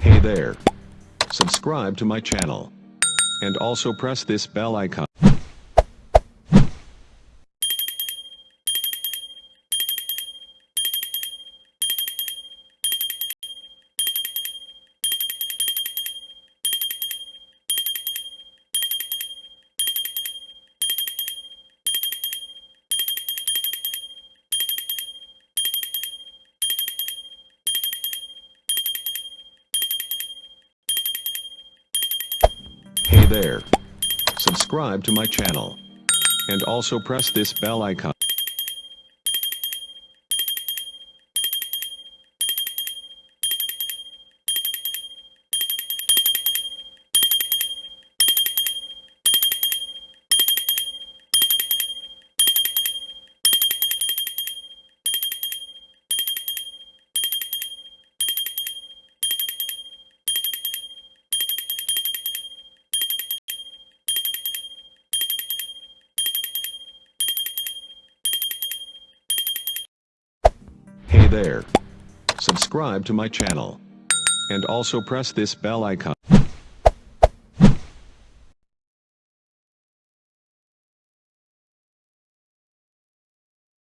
Hey there. Subscribe to my channel. And also press this bell icon. There. Subscribe to my channel. And also press this bell icon. Hey there. Subscribe to my channel. And also press this bell icon.